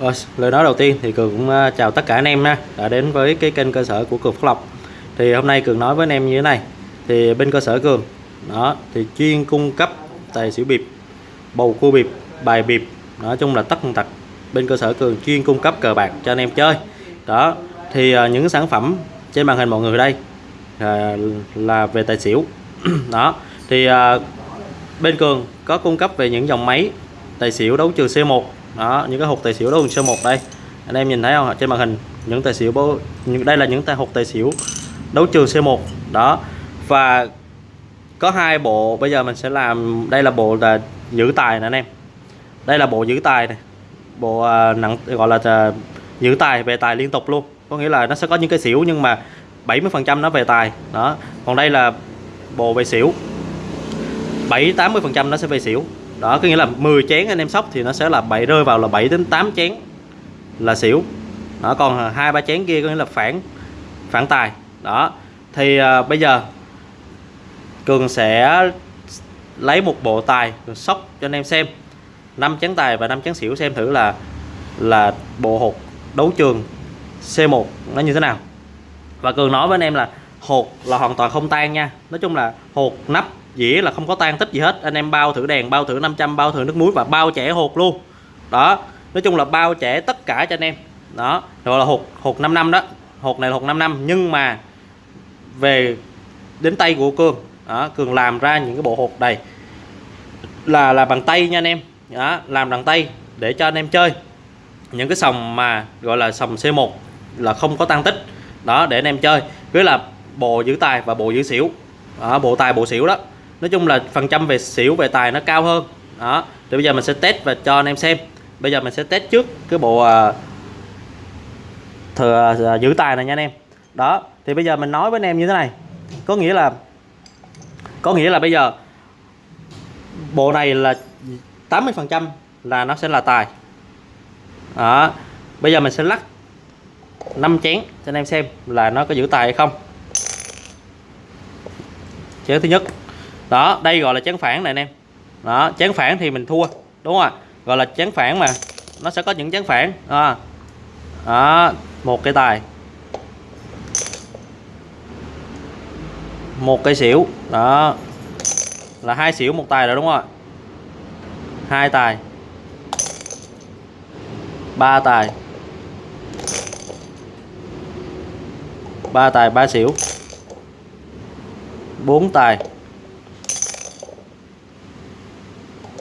Rồi, lời nói đầu tiên thì Cường cũng ờ, chào tất cả anh em đã đến với cái kênh cơ sở của Cường Phúc Lộc. Thì hôm nay Cường nói với anh em như thế này thì bên cơ sở Cường đó thì chuyên cung cấp tài xỉu bịp bầu cua bịp bài bịp nói chung là tất tật. Bên cơ sở Cường chuyên cung cấp cờ bạc cho anh em chơi đó. Thì ờ, những sản phẩm trên màn hình mọi người đây là về tài xỉu đó. Thì bên Cường có cung cấp về những dòng máy tài xỉu đấu trường C1 đó những cái hộp tài xỉu đấu trường C1 đây. Anh em nhìn thấy không trên màn hình những tài xỉu những đây là những tài hộp tài xỉu đấu trường C1 đó và có hai bộ bây giờ mình sẽ làm đây là bộ là giữ tài nè anh em. Đây là bộ giữ tài này. Bộ à, nặng gọi là à, giữ tài về tài liên tục luôn. Có nghĩa là nó sẽ có những cái xỉu nhưng mà 70 phần trăm nó về tài. Đó còn đây là bộ về xỉu. 7 80 phần trăm nó sẽ về xỉu đó có nghĩa là 10 chén anh em sóc thì nó sẽ là 7 rơi vào là 7 đến 8 chén là xỉu. Đó còn hai ba chén kia có nghĩa là phản phản tài. Đó thì à, bây giờ cường sẽ lấy một bộ tài sóc cho anh em xem. Năm chén tài và năm chén xỉu xem thử là là bộ hột đấu trường C1 nó như thế nào. Và cường nói với anh em là hột là hoàn toàn không tan nha. Nói chung là hột nắp dĩa là không có tan tích gì hết. Anh em bao thử đèn bao thử 500 bao thử nước muối và bao chẻ hột luôn. Đó nói chung là bao chẻ tất cả cho anh em. Đó gọi là hột hột 5 năm đó. Hột này là hột 5 năm nhưng mà về đến tay của cường đó, cường làm ra những cái bộ hột này là là bằng tay nha anh em. Đó, làm bằng tay để cho anh em chơi. Những cái sòng mà gọi là sòng C1 là không có tăng tích. Đó để anh em chơi. Với là bộ giữ tài và bộ giữ xỉu. Đó, bộ tài bộ xỉu đó nói chung là phần trăm về xỉu, về tài nó cao hơn. Đó, thì bây giờ mình sẽ test và cho anh em xem. Bây giờ mình sẽ test trước cái bộ à, thừa à, giữ tài này nha anh em. Đó, thì bây giờ mình nói với anh em như thế này. Có nghĩa là, có nghĩa là bây giờ bộ này là 80 phần trăm là nó sẽ là tài. Đó, bây giờ mình sẽ lắc 5 chén cho anh em xem là nó có giữ tài hay không. Chén thứ nhất đó, đây gọi là chán phản này anh em. Đó chán phản thì mình thua, đúng không ạ? Gọi là chán phản mà, nó sẽ có những chán phản. À. đó, một cái tài. Một cây xỉu. Đó. Là hai xỉu, một tài rồi, đúng không ạ? Hai tài. Ba tài. Ba tài, ba xỉu. Bốn tài.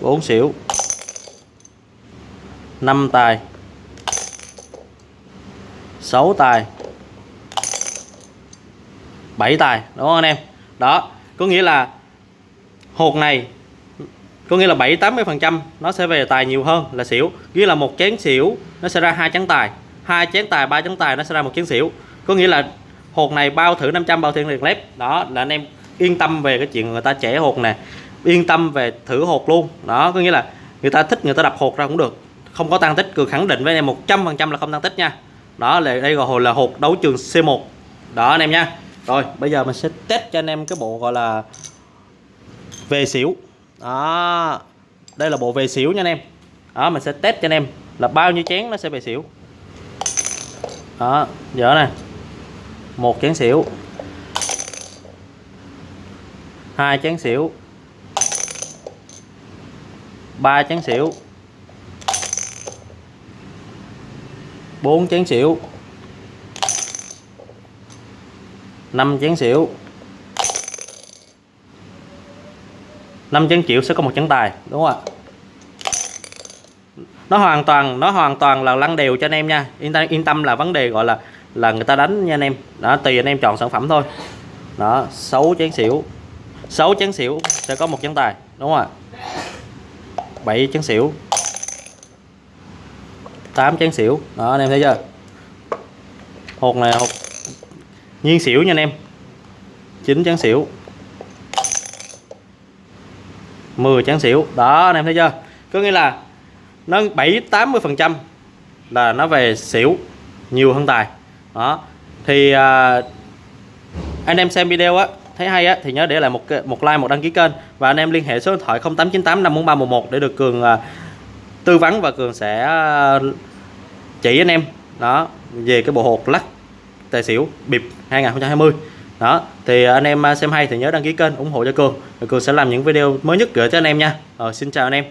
4 xỉu. 5 tài. 6 tài. 7 tài, đúng không anh em? Đó, có nghĩa là hột này, có nghĩa là 7 80 phần trăm nó sẽ về tài nhiều hơn là xỉu. Nghĩa là một chén xỉu, nó sẽ ra hai chén tài. Hai chén tài, ba chén tài, nó sẽ ra một chén xỉu. Có nghĩa là hột này bao thử 500 bao thử liền lép đó, là anh em yên tâm về cái chuyện người ta trẻ hột nè yên tâm về thử hột luôn. Đó, có nghĩa là người ta thích, người ta đập hột ra cũng được. Không có tăng tích, cường khẳng định với anh em 100 phần trăm là không tăng tích nha. Đó, là đây gọi là hột đấu trường C1 đó, anh em nha. Rồi, bây giờ mình sẽ test cho anh em cái bộ gọi là về xỉu. Đó, đây là bộ về xỉu nha anh em. Đó, mình sẽ test cho anh em là bao nhiêu chén nó sẽ về xỉu. Đó giờ nè. Một chén xỉu. Hai chén xỉu ba chén xỉu. Bốn chén xỉu. 5 chén xỉu. 5 chén xỉu sẽ có một chén tài, đúng không ạ? Nó hoàn toàn, nó hoàn toàn là lăn đều cho anh em nha. Yên tâm yên tâm là vấn đề gọi là là người ta đánh nha anh em. Đó, tùy anh em chọn sản phẩm thôi. Đó 6 chén xỉu. 6 chén xỉu sẽ có một chén tài, đúng không ạ? 7 chén xỉu. 8 chén xỉu. Đó anh em thấy chưa? Hột này hột nhiên xỉu nha anh em. 9 chén xỉu. 10 chén xỉu. Đó anh em thấy chưa? Có nghĩa là nó 7 80 phần trăm là nó về xỉu nhiều hơn tài. Đó thì à, anh em xem video á thấy hay á, thì nhớ để lại một một like, một đăng ký kênh. Và anh em liên hệ số điện thoại 0898 54311 để được cường à, tư vấn và cường sẽ à, chỉ anh em. Đó, về cái bộ hột lắc tài xỉu bịp 2020 đó, thì anh em à, xem hay thì nhớ đăng ký kênh ủng hộ cho cường. Cường sẽ làm những video mới nhất gửi cho anh em nha. Rồi, xin chào anh em.